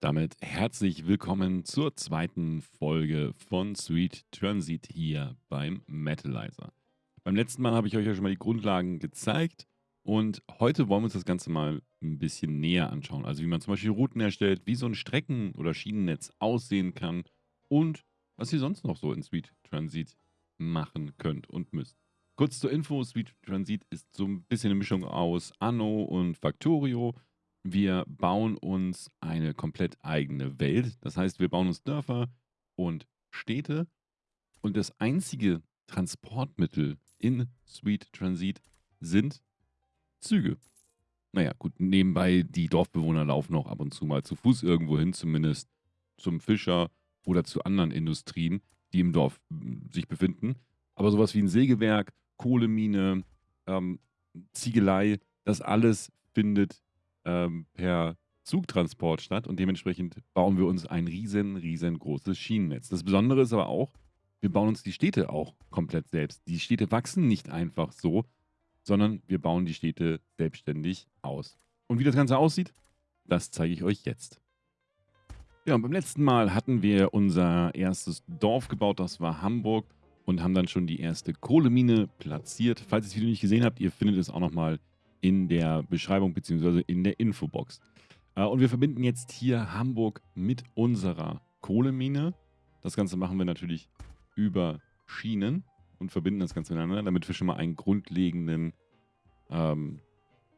Damit herzlich willkommen zur zweiten Folge von Sweet Transit hier beim Metalizer. Beim letzten Mal habe ich euch ja schon mal die Grundlagen gezeigt und heute wollen wir uns das Ganze mal ein bisschen näher anschauen. Also wie man zum Beispiel Routen erstellt, wie so ein Strecken- oder Schienennetz aussehen kann und was ihr sonst noch so in Sweet Transit machen könnt und müsst. Kurz zur Info, Sweet Transit ist so ein bisschen eine Mischung aus Anno und Factorio. Wir bauen uns eine komplett eigene Welt. Das heißt, wir bauen uns Dörfer und Städte. Und das einzige Transportmittel in Sweet Transit sind Züge. Naja, gut, nebenbei, die Dorfbewohner laufen auch ab und zu mal zu Fuß irgendwo hin, zumindest zum Fischer oder zu anderen Industrien, die im Dorf hm, sich befinden. Aber sowas wie ein Sägewerk, Kohlemine, ähm, Ziegelei, das alles findet ähm, per Zugtransport statt und dementsprechend bauen wir uns ein riesen, riesengroßes Schienennetz. Das Besondere ist aber auch, wir bauen uns die Städte auch komplett selbst. Die Städte wachsen nicht einfach so, sondern wir bauen die Städte selbstständig aus. Und wie das Ganze aussieht, das zeige ich euch jetzt. Ja, und beim letzten Mal hatten wir unser erstes Dorf gebaut, das war Hamburg und haben dann schon die erste Kohlemine platziert. Falls ihr das Video nicht gesehen habt, ihr findet es auch nochmal in der Beschreibung bzw. in der Infobox. Äh, und wir verbinden jetzt hier Hamburg mit unserer Kohlemine. Das Ganze machen wir natürlich über Schienen und verbinden das Ganze miteinander, damit wir schon mal einen grundlegenden, ähm,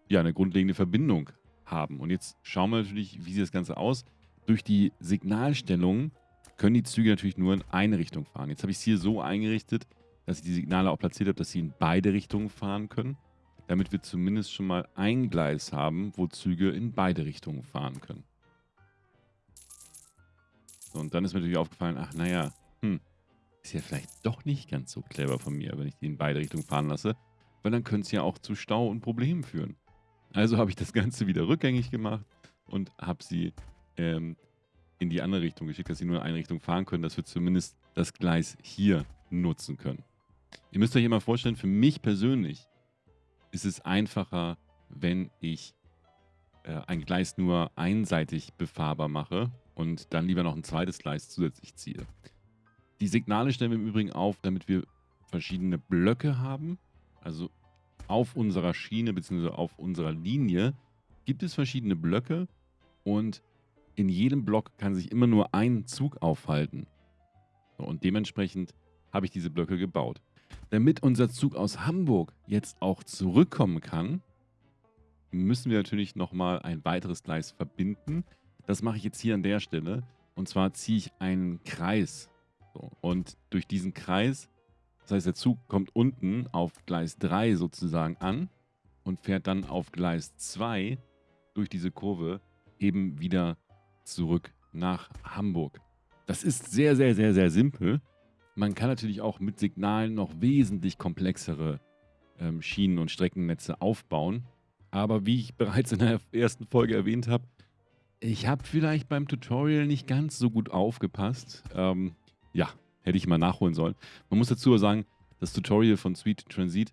ja, eine grundlegende Verbindung haben. Und jetzt schauen wir natürlich, wie sieht das Ganze aus. Durch die Signalstellung können die Züge natürlich nur in eine Richtung fahren. Jetzt habe ich es hier so eingerichtet, dass ich die Signale auch platziert habe, dass sie in beide Richtungen fahren können, damit wir zumindest schon mal ein Gleis haben, wo Züge in beide Richtungen fahren können. So, und dann ist mir natürlich aufgefallen, ach naja, hm, ist ja vielleicht doch nicht ganz so clever von mir, wenn ich die in beide Richtungen fahren lasse, weil dann könnte es ja auch zu Stau und Problemen führen. Also habe ich das Ganze wieder rückgängig gemacht und habe sie ähm, in die andere Richtung geschickt, dass sie nur in eine Richtung fahren können, dass wir zumindest das Gleis hier nutzen können. Ihr müsst euch immer vorstellen, für mich persönlich ist es einfacher, wenn ich äh, ein Gleis nur einseitig befahrbar mache und dann lieber noch ein zweites Gleis zusätzlich ziehe. Die Signale stellen wir im Übrigen auf, damit wir verschiedene Blöcke haben. Also auf unserer Schiene bzw. auf unserer Linie gibt es verschiedene Blöcke und in jedem Block kann sich immer nur ein Zug aufhalten. Und dementsprechend habe ich diese Blöcke gebaut. Damit unser Zug aus Hamburg jetzt auch zurückkommen kann, müssen wir natürlich nochmal ein weiteres Gleis verbinden. Das mache ich jetzt hier an der Stelle. Und zwar ziehe ich einen Kreis. So, und durch diesen Kreis, das heißt der Zug kommt unten auf Gleis 3 sozusagen an und fährt dann auf Gleis 2 durch diese Kurve eben wieder zurück nach Hamburg. Das ist sehr, sehr, sehr, sehr simpel. Man kann natürlich auch mit Signalen noch wesentlich komplexere ähm, Schienen- und Streckennetze aufbauen. Aber wie ich bereits in der ersten Folge erwähnt habe, ich habe vielleicht beim Tutorial nicht ganz so gut aufgepasst. Ähm, ja, hätte ich mal nachholen sollen. Man muss dazu sagen, das Tutorial von Sweet Transit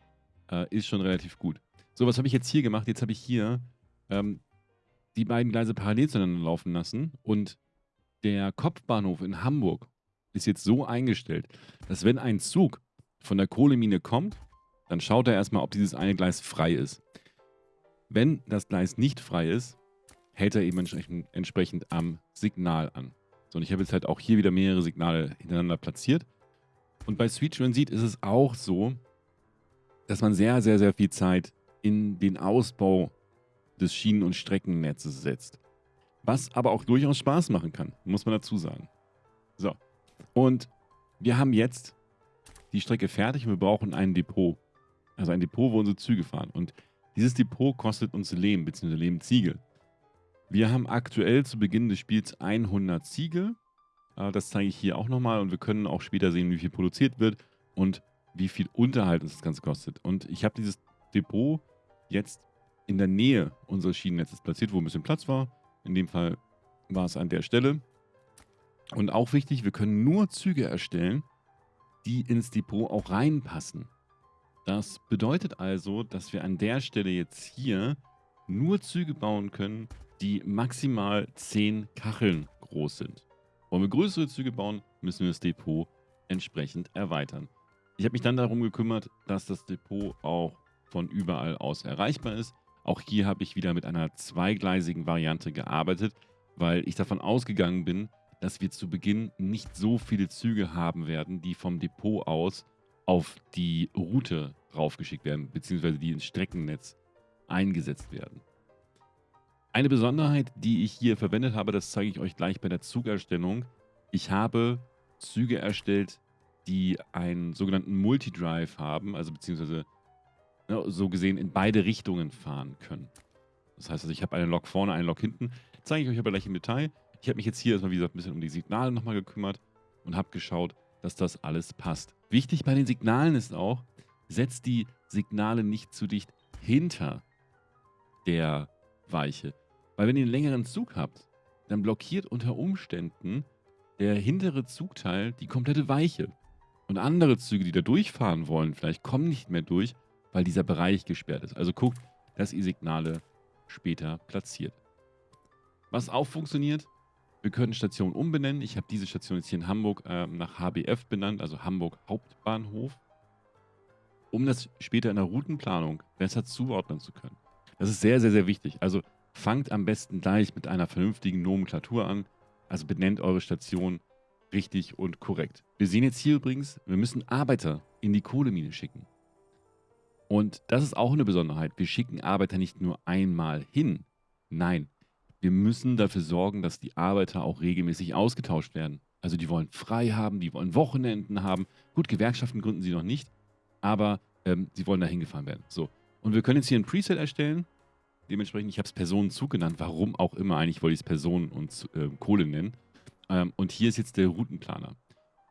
äh, ist schon relativ gut. So, was habe ich jetzt hier gemacht? Jetzt habe ich hier ähm, die beiden Gleise parallel zueinander laufen lassen und der Kopfbahnhof in Hamburg ist jetzt so eingestellt, dass wenn ein Zug von der Kohlemine kommt, dann schaut er erstmal, ob dieses eine Gleis frei ist. Wenn das Gleis nicht frei ist, hält er eben entsprechend, entsprechend am Signal an. So, und ich habe jetzt halt auch hier wieder mehrere Signale hintereinander platziert. Und bei Sweet Transit ist es auch so, dass man sehr, sehr, sehr viel Zeit in den Ausbau des Schienen- und Streckennetzes setzt. Was aber auch durchaus Spaß machen kann, muss man dazu sagen. So, und wir haben jetzt die Strecke fertig und wir brauchen ein Depot. Also ein Depot, wo unsere Züge fahren. Und dieses Depot kostet uns Lehm bzw. Lehmziegel. Wir haben aktuell zu Beginn des Spiels 100 Ziegel. Äh, das zeige ich hier auch nochmal und wir können auch später sehen, wie viel produziert wird und wie viel Unterhalt uns das Ganze kostet. Und ich habe dieses Depot jetzt in der Nähe unseres Schienennetzes platziert, wo ein bisschen Platz war. In dem Fall war es an der Stelle. Und auch wichtig, wir können nur Züge erstellen, die ins Depot auch reinpassen. Das bedeutet also, dass wir an der Stelle jetzt hier nur Züge bauen können, die maximal 10 Kacheln groß sind. Wollen wir größere Züge bauen, müssen wir das Depot entsprechend erweitern. Ich habe mich dann darum gekümmert, dass das Depot auch von überall aus erreichbar ist. Auch hier habe ich wieder mit einer zweigleisigen Variante gearbeitet, weil ich davon ausgegangen bin, dass wir zu Beginn nicht so viele Züge haben werden, die vom Depot aus auf die Route raufgeschickt werden, beziehungsweise die ins Streckennetz eingesetzt werden. Eine Besonderheit, die ich hier verwendet habe, das zeige ich euch gleich bei der Zugerstellung. Ich habe Züge erstellt, die einen sogenannten Multidrive haben, also beziehungsweise so gesehen in beide Richtungen fahren können. Das heißt also, ich habe eine Lok vorne, eine Lok hinten. Zeige ich euch aber gleich im Detail. Ich habe mich jetzt hier erstmal, wie gesagt, ein bisschen um die Signale nochmal gekümmert und habe geschaut, dass das alles passt. Wichtig bei den Signalen ist auch, setzt die Signale nicht zu dicht hinter der Weiche. Weil wenn ihr einen längeren Zug habt, dann blockiert unter Umständen der hintere Zugteil die komplette Weiche. Und andere Züge, die da durchfahren wollen, vielleicht kommen nicht mehr durch, weil dieser Bereich gesperrt ist. Also guckt, dass ihr Signale später platziert. Was auch funktioniert, wir können Stationen umbenennen. Ich habe diese Station jetzt hier in Hamburg äh, nach HBF benannt, also Hamburg Hauptbahnhof, um das später in der Routenplanung besser zuordnen zu können. Das ist sehr, sehr, sehr wichtig. Also fangt am besten gleich mit einer vernünftigen Nomenklatur an. Also benennt eure Station richtig und korrekt. Wir sehen jetzt hier übrigens, wir müssen Arbeiter in die Kohlemine schicken. Und das ist auch eine Besonderheit. Wir schicken Arbeiter nicht nur einmal hin. Nein, wir müssen dafür sorgen, dass die Arbeiter auch regelmäßig ausgetauscht werden. Also die wollen frei haben, die wollen Wochenenden haben. Gut, Gewerkschaften gründen sie noch nicht, aber ähm, sie wollen da hingefahren werden. So. Und wir können jetzt hier ein Preset erstellen. Dementsprechend, ich habe es Personenzug genannt. Warum auch immer, eigentlich wollte ich es Personen und äh, Kohle nennen. Ähm, und hier ist jetzt der Routenplaner.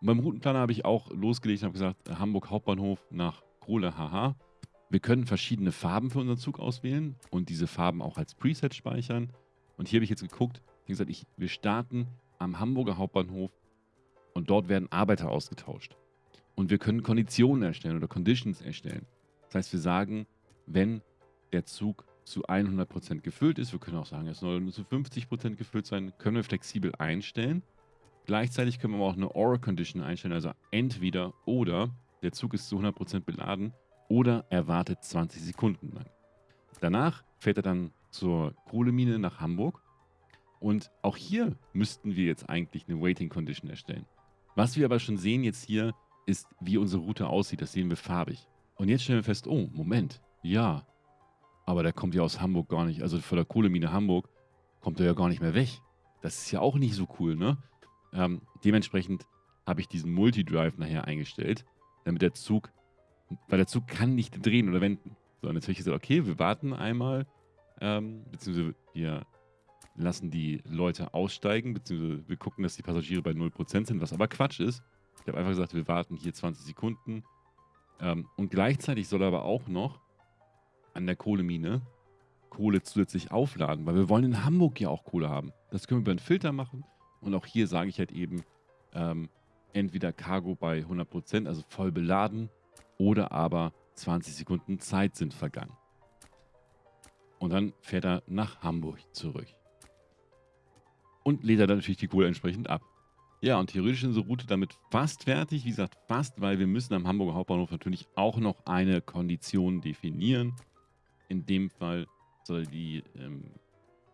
Und beim Routenplaner habe ich auch losgelegt und habe gesagt, Hamburg Hauptbahnhof nach Kohle, haha. Wir können verschiedene Farben für unseren Zug auswählen und diese Farben auch als Preset speichern. Und hier habe ich jetzt geguckt, wie gesagt, ich, wir starten am Hamburger Hauptbahnhof und dort werden Arbeiter ausgetauscht. Und wir können Konditionen erstellen oder Conditions erstellen. Das heißt, wir sagen, wenn der Zug zu 100% gefüllt ist, wir können auch sagen, es soll nur zu 50% gefüllt sein, können wir flexibel einstellen. Gleichzeitig können wir aber auch eine Or-Condition einstellen, also entweder oder der Zug ist zu 100% beladen oder er wartet 20 Sekunden lang. Danach fährt er dann zur Kohlemine nach Hamburg. Und auch hier müssten wir jetzt eigentlich eine Waiting Condition erstellen. Was wir aber schon sehen jetzt hier, ist, wie unsere Route aussieht. Das sehen wir farbig. Und jetzt stellen wir fest, oh, Moment, ja, aber der kommt ja aus Hamburg gar nicht, also von der Kohlemine Hamburg kommt er ja gar nicht mehr weg. Das ist ja auch nicht so cool, ne? Ähm, dementsprechend habe ich diesen Multidrive nachher eingestellt, damit der Zug, weil der Zug kann nicht drehen oder wenden. So, und jetzt habe ich gesagt, okay, wir warten einmal, ähm, beziehungsweise wir lassen die Leute aussteigen, beziehungsweise wir gucken, dass die Passagiere bei 0% sind, was aber Quatsch ist. Ich habe einfach gesagt, wir warten hier 20 Sekunden. Ähm, und gleichzeitig soll er aber auch noch an der Kohlemine Kohle zusätzlich aufladen, weil wir wollen in Hamburg ja auch Kohle haben. Das können wir über einen Filter machen. Und auch hier sage ich halt eben, ähm, entweder Cargo bei 100%, also voll beladen, oder aber 20 Sekunden Zeit sind vergangen. Und dann fährt er nach Hamburg zurück. Und lädt er dann natürlich die Kohle entsprechend ab. Ja, und theoretisch ist unsere Route damit fast fertig. Wie gesagt, fast, weil wir müssen am Hamburger Hauptbahnhof natürlich auch noch eine Kondition definieren. In dem Fall soll die ähm,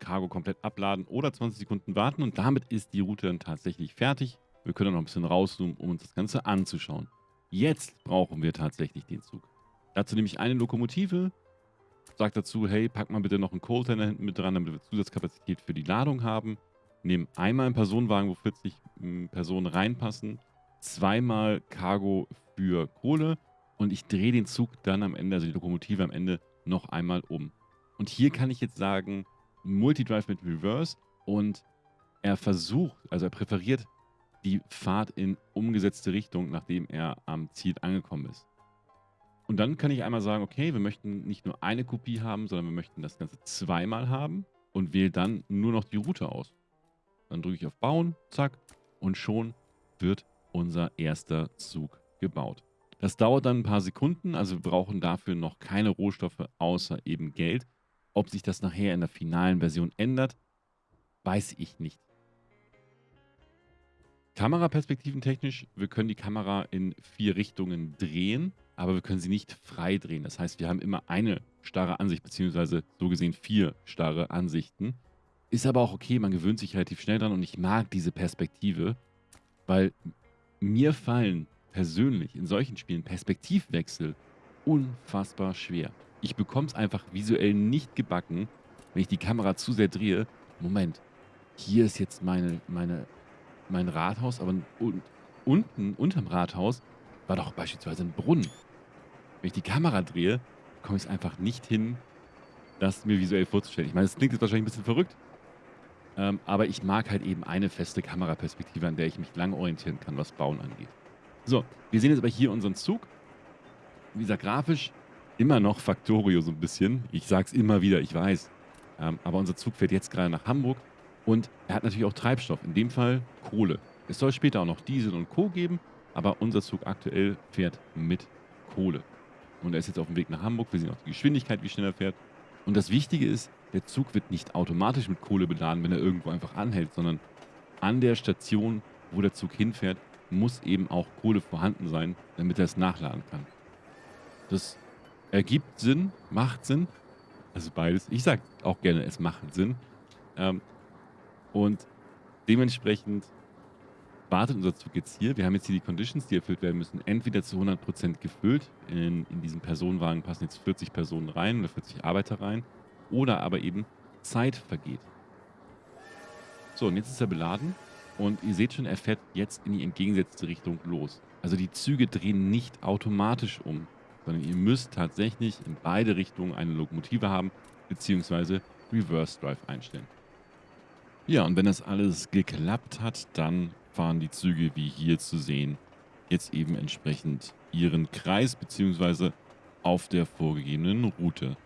Cargo komplett abladen oder 20 Sekunden warten. Und damit ist die Route dann tatsächlich fertig. Wir können noch ein bisschen rauszoomen, um uns das Ganze anzuschauen. Jetzt brauchen wir tatsächlich den Zug. Dazu nehme ich eine Lokomotive, sage dazu, hey, pack mal bitte noch einen Coldtender hinten mit dran, damit wir Zusatzkapazität für die Ladung haben. Nehmen einmal einen Personenwagen, wo 40 hm, Personen reinpassen, zweimal Cargo für Kohle und ich drehe den Zug dann am Ende, also die Lokomotive am Ende, noch einmal um. Und hier kann ich jetzt sagen, Multidrive mit Reverse und er versucht, also er präferiert die Fahrt in umgesetzte Richtung, nachdem er am Ziel angekommen ist. Und dann kann ich einmal sagen, okay, wir möchten nicht nur eine Kopie haben, sondern wir möchten das Ganze zweimal haben und wähle dann nur noch die Route aus. Dann drücke ich auf Bauen, zack, und schon wird unser erster Zug gebaut. Das dauert dann ein paar Sekunden, also wir brauchen dafür noch keine Rohstoffe außer eben Geld. Ob sich das nachher in der finalen Version ändert, weiß ich nicht. Kameraperspektiventechnisch, wir können die Kamera in vier Richtungen drehen, aber wir können sie nicht frei drehen. Das heißt, wir haben immer eine starre Ansicht, beziehungsweise so gesehen vier starre Ansichten. Ist aber auch okay, man gewöhnt sich relativ schnell dran und ich mag diese Perspektive, weil mir fallen persönlich in solchen Spielen Perspektivwechsel unfassbar schwer. Ich bekomme es einfach visuell nicht gebacken, wenn ich die Kamera zu sehr drehe. Moment, hier ist jetzt meine, meine, mein Rathaus, aber un, unten, unterm Rathaus, war doch beispielsweise ein Brunnen. Wenn ich die Kamera drehe, komme ich es einfach nicht hin, das mir visuell vorzustellen. Ich meine, das klingt jetzt wahrscheinlich ein bisschen verrückt, ähm, aber ich mag halt eben eine feste Kameraperspektive, an der ich mich lang orientieren kann, was Bauen angeht. So, wir sehen jetzt aber hier unseren Zug. Wie gesagt, grafisch immer noch Factorio so ein bisschen. Ich sage es immer wieder, ich weiß. Ähm, aber unser Zug fährt jetzt gerade nach Hamburg und er hat natürlich auch Treibstoff, in dem Fall Kohle. Es soll später auch noch Diesel und Co. geben, aber unser Zug aktuell fährt mit Kohle. Und er ist jetzt auf dem Weg nach Hamburg. Wir sehen auch die Geschwindigkeit, wie schnell er fährt. Und das Wichtige ist, der Zug wird nicht automatisch mit Kohle beladen, wenn er irgendwo einfach anhält, sondern an der Station, wo der Zug hinfährt, muss eben auch Kohle vorhanden sein, damit er es nachladen kann. Das ergibt Sinn, macht Sinn. Also beides. Ich sage auch gerne, es macht Sinn. Ähm, und dementsprechend wartet unser Zug jetzt hier. Wir haben jetzt hier die Conditions, die erfüllt werden müssen. Entweder zu 100% gefüllt. In, in diesem Personenwagen passen jetzt 40 Personen rein oder 40 Arbeiter rein. Oder aber eben Zeit vergeht. So, und jetzt ist er beladen. Und ihr seht schon, er fährt jetzt in die entgegengesetzte Richtung los. Also die Züge drehen nicht automatisch um, sondern ihr müsst tatsächlich in beide Richtungen eine Lokomotive haben, beziehungsweise Reverse Drive einstellen. Ja, und wenn das alles geklappt hat, dann fahren die Züge, wie hier zu sehen, jetzt eben entsprechend ihren Kreis, beziehungsweise auf der vorgegebenen Route.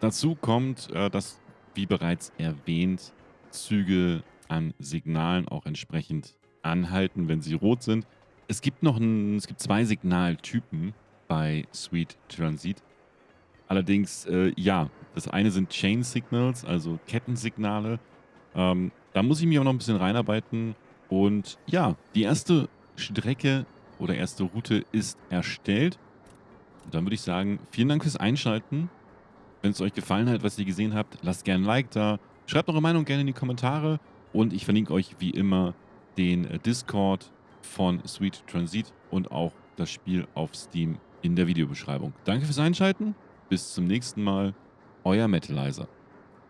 Dazu kommt, äh, dass, wie bereits erwähnt, Züge an Signalen auch entsprechend anhalten, wenn sie rot sind. Es gibt noch ein, es gibt zwei Signaltypen bei Sweet Transit. Allerdings, äh, ja, das eine sind Chain Signals, also Kettensignale. Ähm, da muss ich mich auch noch ein bisschen reinarbeiten. Und ja, die erste Strecke oder erste Route ist erstellt. Und dann würde ich sagen, vielen Dank fürs Einschalten. Wenn es euch gefallen hat, was ihr gesehen habt, lasst gerne ein Like da. Schreibt eure Meinung gerne in die Kommentare. Und ich verlinke euch wie immer den äh, Discord von Sweet Transit und auch das Spiel auf Steam in der Videobeschreibung. Danke fürs Einschalten. Bis zum nächsten Mal. Euer Metalizer.